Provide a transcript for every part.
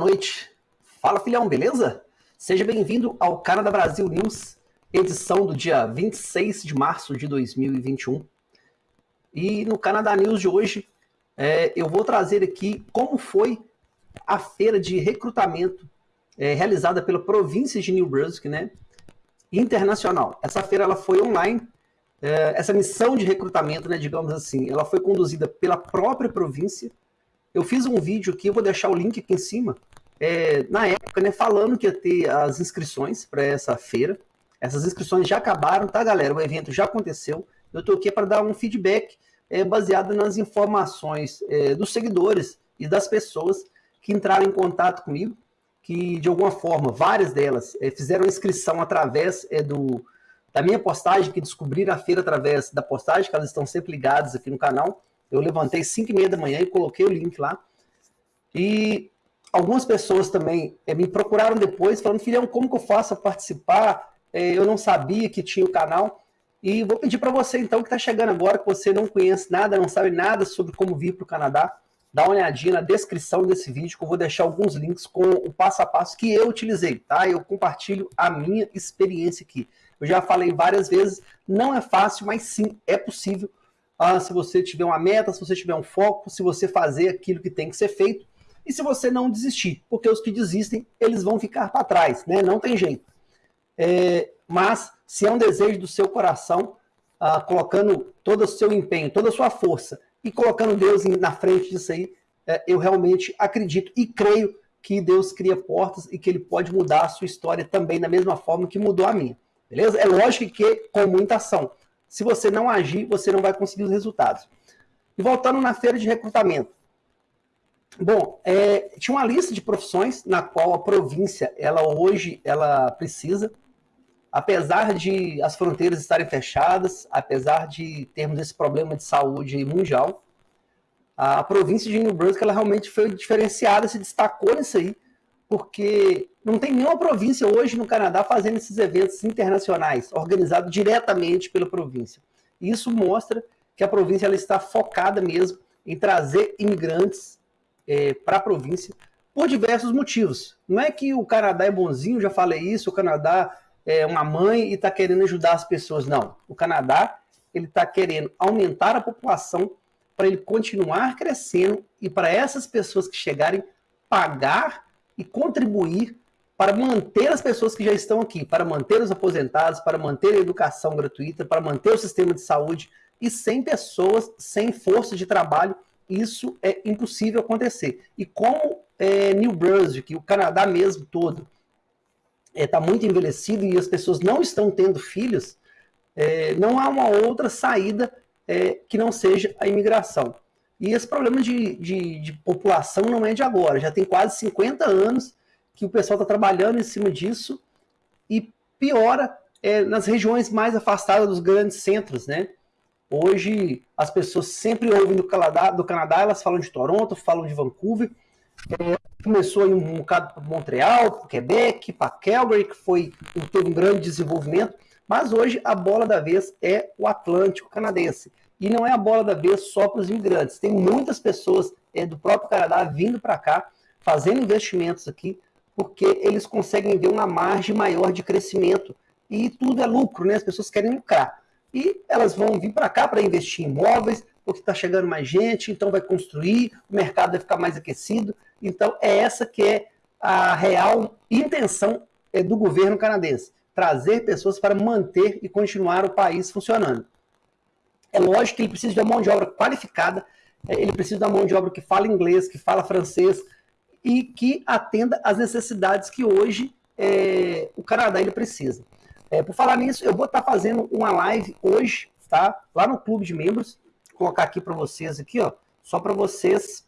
Noite. Fala, filhão, beleza? Seja bem-vindo ao Canadá Brasil News, edição do dia 26 de março de 2021. E no Canadá News de hoje, é, eu vou trazer aqui como foi a feira de recrutamento é, realizada pela província de New Brunswick, né? Internacional. Essa feira ela foi online, é, essa missão de recrutamento, né, digamos assim, ela foi conduzida pela própria província. Eu fiz um vídeo aqui, vou deixar o link aqui em cima, é, na época, né, falando que ia ter as inscrições para essa feira. Essas inscrições já acabaram, tá, galera? O evento já aconteceu. Eu estou aqui para dar um feedback é, baseado nas informações é, dos seguidores e das pessoas que entraram em contato comigo, que de alguma forma, várias delas é, fizeram inscrição através é, do, da minha postagem, que descobriram a feira através da postagem, que elas estão sempre ligadas aqui no canal. Eu levantei 5 e meia da manhã e coloquei o link lá. E algumas pessoas também é, me procuraram depois, falando, filhão, como que eu faço a participar? É, eu não sabia que tinha o canal. E vou pedir para você, então, que está chegando agora, que você não conhece nada, não sabe nada sobre como vir para o Canadá, dá uma olhadinha na descrição desse vídeo, que eu vou deixar alguns links com o passo a passo que eu utilizei, tá? Eu compartilho a minha experiência aqui. Eu já falei várias vezes, não é fácil, mas sim, é possível. Ah, se você tiver uma meta, se você tiver um foco, se você fazer aquilo que tem que ser feito, e se você não desistir, porque os que desistem, eles vão ficar para trás, né? Não tem jeito. É, mas, se é um desejo do seu coração, ah, colocando todo o seu empenho, toda a sua força, e colocando Deus na frente disso aí, é, eu realmente acredito e creio que Deus cria portas e que Ele pode mudar a sua história também da mesma forma que mudou a minha. Beleza? É lógico que com muita ação. Se você não agir, você não vai conseguir os resultados. E voltando na feira de recrutamento. Bom, é, tinha uma lista de profissões na qual a província, ela hoje, ela precisa, apesar de as fronteiras estarem fechadas, apesar de termos esse problema de saúde mundial, a província de New Brunswick, ela realmente foi diferenciada, se destacou nisso aí, porque não tem nenhuma província hoje no Canadá fazendo esses eventos internacionais, organizados diretamente pela província. Isso mostra que a província ela está focada mesmo em trazer imigrantes é, para a província por diversos motivos. Não é que o Canadá é bonzinho, já falei isso, o Canadá é uma mãe e está querendo ajudar as pessoas. Não. O Canadá ele está querendo aumentar a população para ele continuar crescendo e para essas pessoas que chegarem pagar e contribuir para manter as pessoas que já estão aqui, para manter os aposentados, para manter a educação gratuita, para manter o sistema de saúde e sem pessoas, sem força de trabalho isso é impossível acontecer. E como é, New Brunswick, o Canadá mesmo todo, está é, tá muito envelhecido e as pessoas não estão tendo filhos, é, não há uma outra saída é, que não seja a imigração. E esse problema de, de, de, população não é de agora, já tem quase 50 anos que o pessoal está trabalhando em cima disso e piora é, nas regiões mais afastadas dos grandes centros, né? Hoje, as pessoas sempre ouvem do Canadá, do Canadá elas falam de Toronto, falam de Vancouver. É, começou em um bocado para Montreal, para Quebec, para Calgary, que foi, teve um grande desenvolvimento. Mas hoje a bola da vez é o Atlântico canadense. E não é a bola da vez só para os imigrantes. Tem muitas pessoas é, do próprio Canadá vindo para cá, fazendo investimentos aqui, porque eles conseguem ver uma margem maior de crescimento. E tudo é lucro, né? As pessoas querem lucrar e elas vão vir para cá para investir em imóveis, porque está chegando mais gente, então vai construir, o mercado vai ficar mais aquecido. Então é essa que é a real intenção é, do governo canadense, trazer pessoas para manter e continuar o país funcionando. É lógico que ele precisa de uma mão de obra qualificada, é, ele precisa de uma mão de obra que fala inglês, que fala francês e que atenda às necessidades que hoje é, o Canadá ele precisa. É, por falar nisso, eu vou estar tá fazendo uma live hoje, tá? Lá no clube de membros. Vou colocar aqui para vocês aqui, ó, só para vocês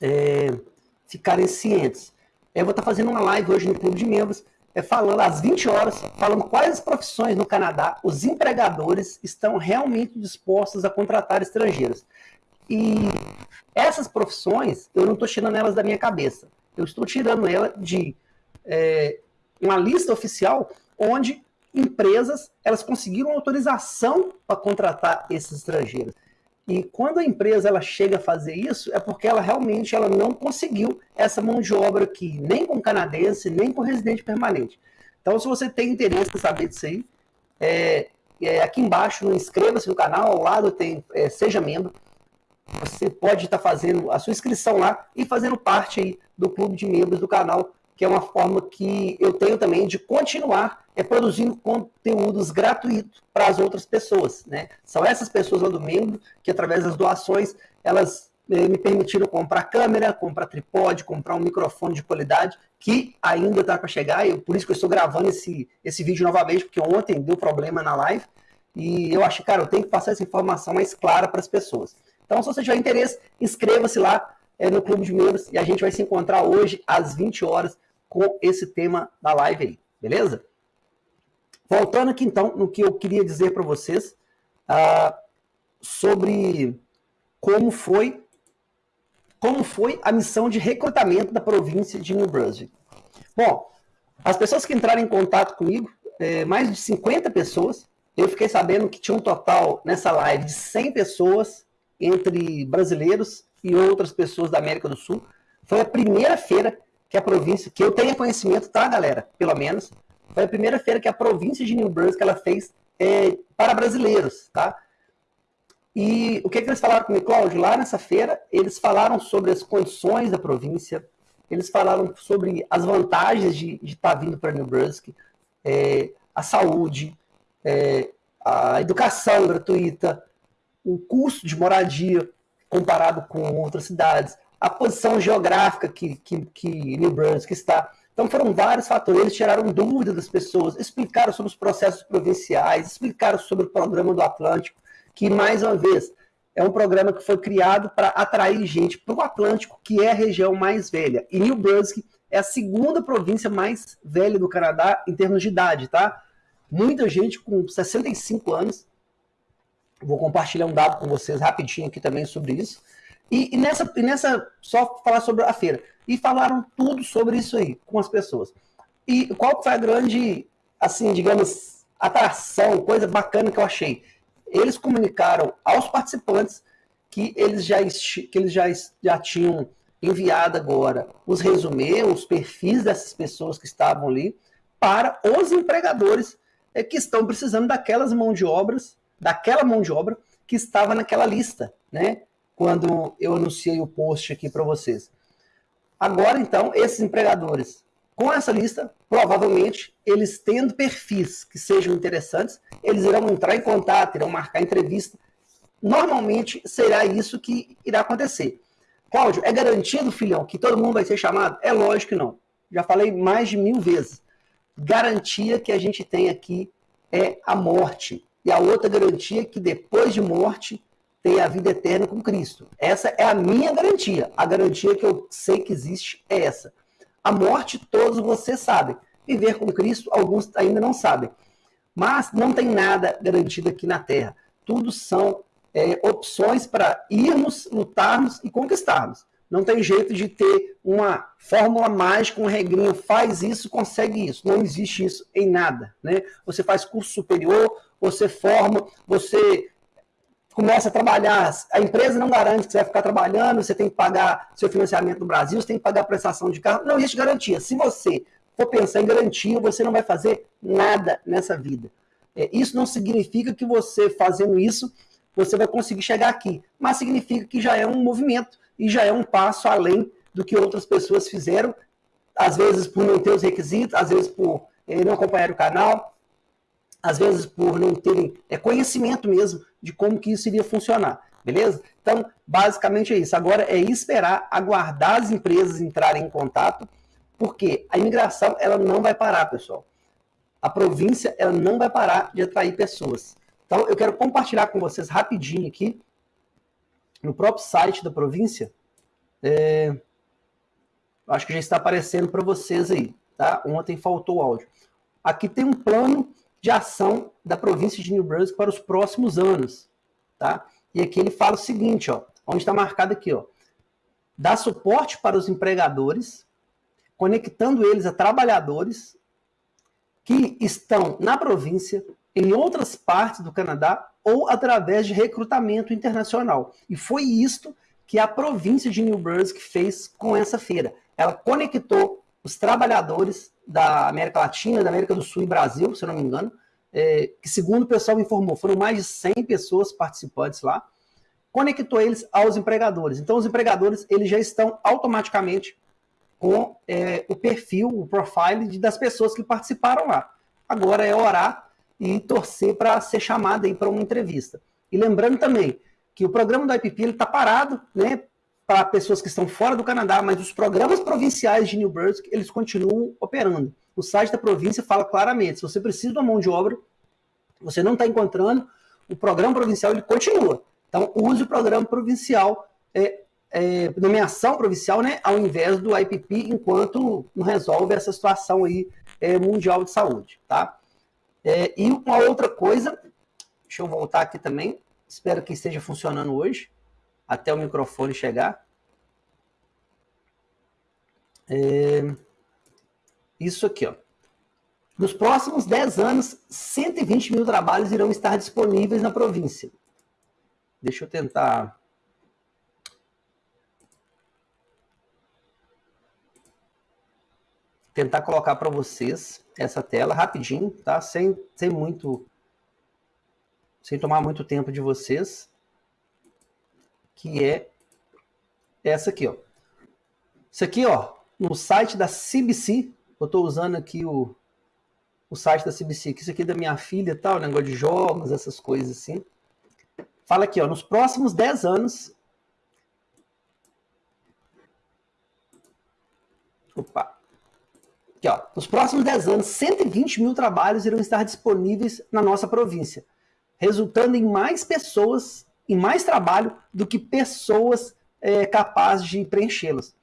é, ficarem cientes. Eu vou estar tá fazendo uma live hoje no clube de membros, é, falando às 20 horas, falando quais profissões no Canadá os empregadores estão realmente dispostos a contratar estrangeiros. E essas profissões, eu não estou tirando elas da minha cabeça. Eu estou tirando ela de é, uma lista oficial onde empresas elas conseguiram autorização para contratar esses estrangeiros. E quando a empresa ela chega a fazer isso, é porque ela realmente ela não conseguiu essa mão de obra aqui, nem com canadense, nem com residente permanente. Então, se você tem interesse em saber disso aí, é, é, aqui embaixo, inscreva-se no canal, ao lado tem é, Seja Membro. Você pode estar fazendo a sua inscrição lá e fazendo parte aí do clube de membros do canal, que é uma forma que eu tenho também de continuar é, produzindo conteúdos gratuitos para as outras pessoas. Né? São essas pessoas lá do membro que, através das doações, elas é, me permitiram comprar câmera, comprar tripode, comprar um microfone de qualidade, que ainda está para chegar, e por isso que eu estou gravando esse, esse vídeo novamente, porque ontem deu problema na live, e eu acho, cara, eu tenho que passar essa informação mais clara para as pessoas. Então, se você tiver interesse, inscreva-se lá é, no Clube de Membros e a gente vai se encontrar hoje às 20 horas com esse tema da live aí, beleza? Voltando aqui então no que eu queria dizer para vocês uh, sobre como foi como foi a missão de recrutamento da província de New Brunswick. Bom, as pessoas que entraram em contato comigo, é, mais de 50 pessoas, eu fiquei sabendo que tinha um total nessa live de 100 pessoas entre brasileiros e outras pessoas da América do Sul. Foi a primeira feira que a província, que eu tenha conhecimento, tá, galera? Pelo menos. Foi a primeira feira que a província de New Brunswick ela fez é, para brasileiros, tá? E o que, que eles falaram comigo, Cláudio? Lá nessa feira, eles falaram sobre as condições da província, eles falaram sobre as vantagens de, estar tá vindo para New Brunswick, é, a saúde, é, a educação gratuita, o custo de moradia comparado com outras cidades, a posição geográfica que, que, que New Brunswick está. Então foram vários fatores, eles tiraram dúvidas das pessoas, explicaram sobre os processos provinciais, explicaram sobre o programa do Atlântico, que mais uma vez é um programa que foi criado para atrair gente para o Atlântico, que é a região mais velha. E New Brunswick é a segunda província mais velha do Canadá em termos de idade, tá? Muita gente com 65 anos Vou compartilhar um dado com vocês rapidinho aqui também sobre isso. E, e, nessa, e nessa, só falar sobre a feira. E falaram tudo sobre isso aí com as pessoas. E qual foi a grande, assim, digamos, atração, coisa bacana que eu achei? Eles comunicaram aos participantes que eles já, que eles já, já tinham enviado agora os resumê, os perfis dessas pessoas que estavam ali, para os empregadores é, que estão precisando daquelas mão de obras daquela mão de obra que estava naquela lista, né? Quando eu anunciei o post aqui para vocês. Agora, então, esses empregadores, com essa lista, provavelmente, eles tendo perfis que sejam interessantes, eles irão entrar em contato, irão marcar entrevista. Normalmente, será isso que irá acontecer. Cláudio, é garantido, filhão, que todo mundo vai ser chamado? É lógico que não. Já falei mais de mil vezes. Garantia que a gente tem aqui é a morte e a outra garantia é que depois de morte tem a vida eterna com Cristo. Essa é a minha garantia. A garantia que eu sei que existe é essa. A morte, todos vocês sabem. Viver com Cristo, alguns ainda não sabem. Mas não tem nada garantido aqui na Terra. Tudo são é, opções para irmos, lutarmos e conquistarmos. Não tem jeito de ter uma fórmula mágica, um regrinho, faz isso, consegue isso. Não existe isso em nada. Né? Você faz curso superior, você forma, você começa a trabalhar. A empresa não garante que você vai ficar trabalhando, você tem que pagar seu financiamento no Brasil, você tem que pagar a prestação de carro. Não existe garantia. Se você for pensar em garantia, você não vai fazer nada nessa vida. É, isso não significa que você fazendo isso, você vai conseguir chegar aqui. Mas significa que já é um movimento e já é um passo além do que outras pessoas fizeram, às vezes por não ter os requisitos, às vezes por eh, não acompanhar o canal, às vezes por não terem é, conhecimento mesmo de como que isso iria funcionar, beleza? Então, basicamente é isso. Agora é esperar, aguardar as empresas entrarem em contato, porque a imigração ela não vai parar, pessoal. A província ela não vai parar de atrair pessoas. Então, eu quero compartilhar com vocês rapidinho aqui, no próprio site da província, é, acho que já está aparecendo para vocês aí, tá? Ontem faltou o áudio. Aqui tem um plano de ação da província de New Brunswick para os próximos anos, tá? E aqui ele fala o seguinte, ó, onde está marcado aqui, ó, dá suporte para os empregadores, conectando eles a trabalhadores que estão na província, em outras partes do Canadá ou através de recrutamento internacional. E foi isto que a província de New Brunswick fez com essa feira. Ela conectou os trabalhadores da América Latina, da América do Sul e Brasil, se não me engano, é, que segundo o pessoal informou, foram mais de 100 pessoas participantes lá, conectou eles aos empregadores. Então, os empregadores eles já estão automaticamente com é, o perfil, o profile de, das pessoas que participaram lá. Agora é orar e torcer para ser chamado para uma entrevista. E lembrando também que o programa do IPP está parado, né, para pessoas que estão fora do Canadá, mas os programas provinciais de New Brunswick, eles continuam operando. O site da província fala claramente, se você precisa de uma mão de obra, você não está encontrando, o programa provincial ele continua. Então, use o programa provincial, é, é, nomeação provincial, né, ao invés do IPP, enquanto não resolve essa situação aí é, mundial de saúde, tá? É, e uma outra coisa, deixa eu voltar aqui também, espero que esteja funcionando hoje, até o microfone chegar. É, isso aqui, ó. Nos próximos 10 anos, 120 mil trabalhos irão estar disponíveis na província. Deixa eu tentar. Tentar colocar para vocês essa tela rapidinho, tá? Sem, sem muito. Sem tomar muito tempo de vocês. Que é essa aqui, ó. Isso aqui, ó, no site da CBC, eu estou usando aqui o, o site da CBC, que isso aqui é da minha filha tal, negócio de jogos, essas coisas assim. Fala aqui, ó, nos próximos 10 anos. Opa. Aqui, ó, nos próximos 10 anos, 120 mil trabalhos irão estar disponíveis na nossa província, resultando em mais pessoas, em mais trabalho do que pessoas é, capazes de preenchê-los.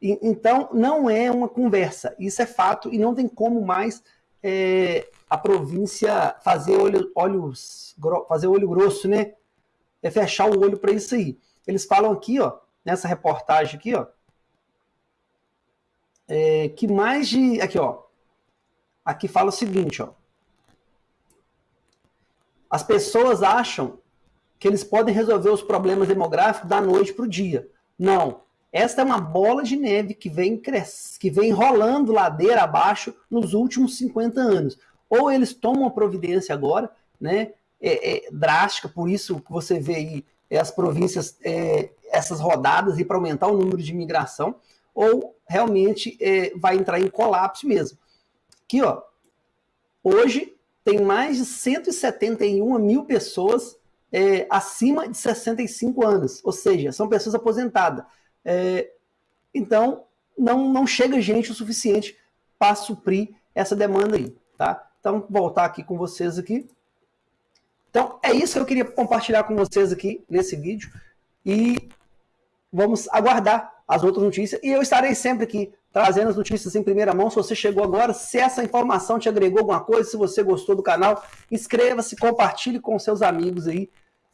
Então, não é uma conversa, isso é fato, e não tem como mais é, a província fazer olho, olhos, fazer olho grosso, né? é fechar o olho para isso aí. Eles falam aqui, ó, nessa reportagem aqui, ó, é, que mais de. Aqui, ó. Aqui fala o seguinte, ó. As pessoas acham que eles podem resolver os problemas demográficos da noite para o dia. Não. Esta é uma bola de neve que vem, que vem rolando ladeira abaixo nos últimos 50 anos. Ou eles tomam a providência agora, né? é, é, drástica, por isso que você vê aí é, as províncias, é, essas rodadas e para aumentar o número de imigração, ou realmente é, vai entrar em colapso mesmo. Aqui, ó, hoje tem mais de 171 mil pessoas é, acima de 65 anos, ou seja, são pessoas aposentadas. então, não, não chega gente o suficiente para suprir essa demanda aí, tá? Então, voltar aqui com vocês aqui. Então, é isso que eu queria compartilhar com vocês aqui nesse vídeo. E vamos aguardar as outras notícias. E eu estarei sempre aqui trazendo as notícias em primeira mão. Se você chegou agora, se essa informação te agregou alguma coisa, se você gostou do canal, inscreva-se, compartilhe com seus amigos aí,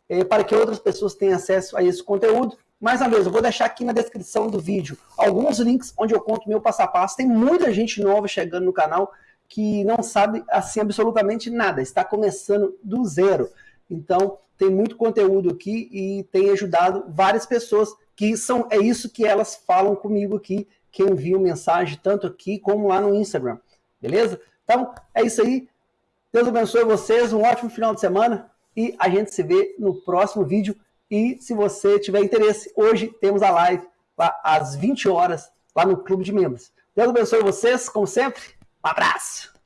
é, para que outras pessoas tenham acesso a esse conteúdo. Mais uma vez, eu vou deixar aqui na descrição do vídeo alguns links onde eu conto meu passo a passo. Tem muita gente nova chegando no canal que não sabe assim absolutamente nada, está começando do zero. Então, tem muito conteúdo aqui e tem ajudado várias pessoas que são é isso que elas falam comigo aqui, que enviam mensagem tanto aqui como lá no Instagram. Beleza? Então, é isso aí. Deus abençoe vocês, um ótimo final de semana e a gente se vê no próximo vídeo. E se você tiver interesse, hoje temos a live lá às 20 horas lá no Clube de Membros. Deus abençoe vocês, como sempre. Um abraço!